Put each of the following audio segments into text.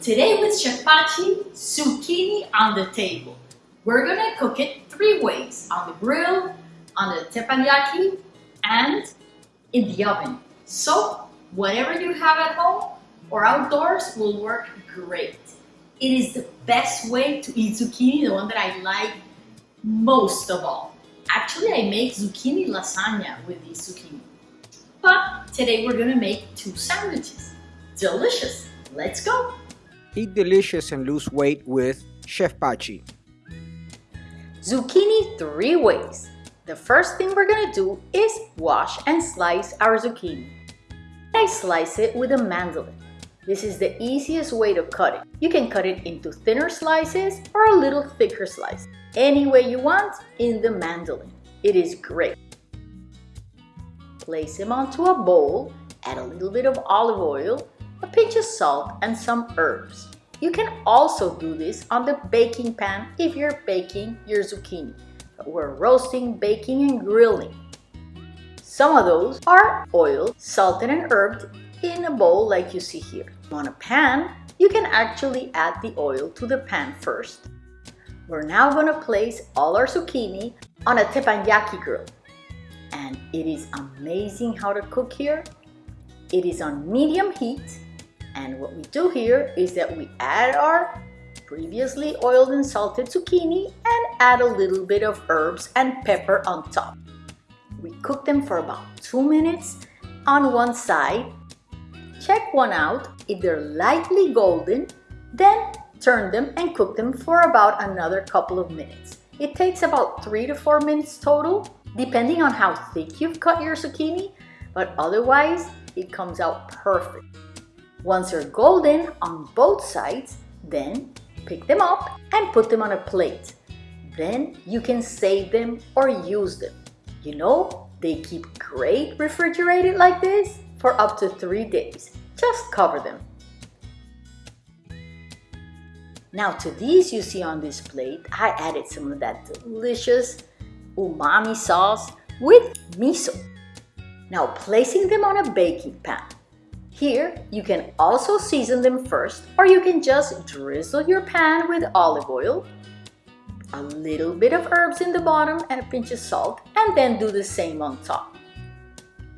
Today with Chef Pachi, zucchini on the table. We're gonna cook it three ways, on the grill, on the teppanyaki, and in the oven. So, whatever you have at home or outdoors will work great. It is the best way to eat zucchini, the one that I like most of all. Actually, I make zucchini lasagna with these zucchini. But today we're gonna make two sandwiches. Delicious. Let's go. Eat delicious and lose weight with Chef Pachi. Zucchini three ways. The first thing we're gonna do is wash and slice our zucchini. I slice it with a mandolin. This is the easiest way to cut it. You can cut it into thinner slices or a little thicker slice. Any way you want in the mandolin. It is great. Place them onto a bowl, add a little bit of olive oil, pinch of salt, and some herbs. You can also do this on the baking pan if you're baking your zucchini. We're roasting, baking, and grilling. Some of those are oiled, salted, and herbed in a bowl like you see here. On a pan, you can actually add the oil to the pan first. We're now going to place all our zucchini on a teppanyaki grill. And it is amazing how to cook here. It is on medium heat and what we do here is that we add our previously oiled and salted zucchini and add a little bit of herbs and pepper on top. We cook them for about two minutes on one side. Check one out. If they're lightly golden, then turn them and cook them for about another couple of minutes. It takes about three to four minutes total, depending on how thick you've cut your zucchini, but otherwise it comes out perfect. Once they're golden on both sides, then pick them up and put them on a plate. Then you can save them or use them. You know, they keep great refrigerated like this for up to three days. Just cover them. Now to these you see on this plate, I added some of that delicious umami sauce with miso. Now placing them on a baking pan. Here, you can also season them first or you can just drizzle your pan with olive oil, a little bit of herbs in the bottom and a pinch of salt and then do the same on top.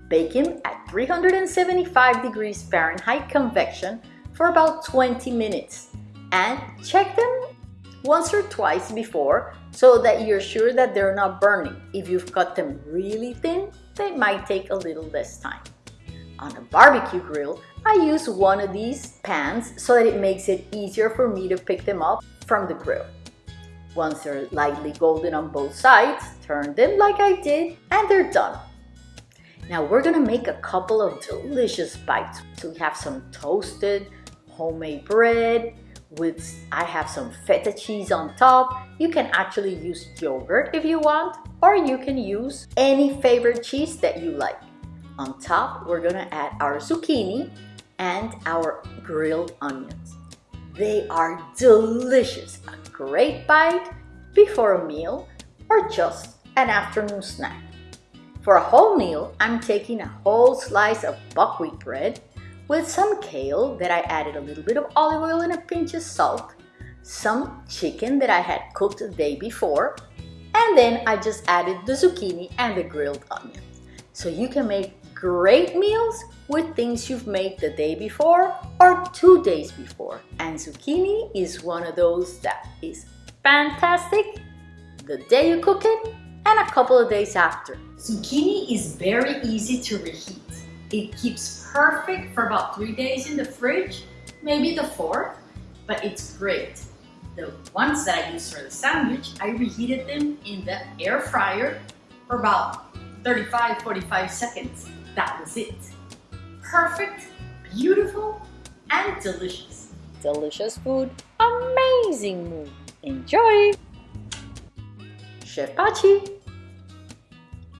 Bake them at 375 degrees Fahrenheit convection for about 20 minutes and check them once or twice before so that you're sure that they're not burning. If you've cut them really thin, they might take a little less time. On a barbecue grill, I use one of these pans so that it makes it easier for me to pick them up from the grill. Once they're lightly golden on both sides, turn them like I did and they're done. Now we're gonna make a couple of delicious bites. So we have some toasted homemade bread with, I have some feta cheese on top. You can actually use yogurt if you want, or you can use any favorite cheese that you like. On top, we're gonna add our zucchini and our grilled onions. They are delicious, a great bite before a meal or just an afternoon snack. For a whole meal, I'm taking a whole slice of buckwheat bread with some kale that I added a little bit of olive oil and a pinch of salt, some chicken that I had cooked the day before, and then I just added the zucchini and the grilled onions. So you can make great meals with things you've made the day before or two days before. And zucchini is one of those that is fantastic the day you cook it and a couple of days after. Zucchini is very easy to reheat. It keeps perfect for about three days in the fridge, maybe the fourth, but it's great. The ones that I used for the sandwich, I reheated them in the air fryer for about 35, 45 seconds. That was it. Perfect, beautiful, and delicious. Delicious food, amazing mood. Enjoy! Chef Pachi!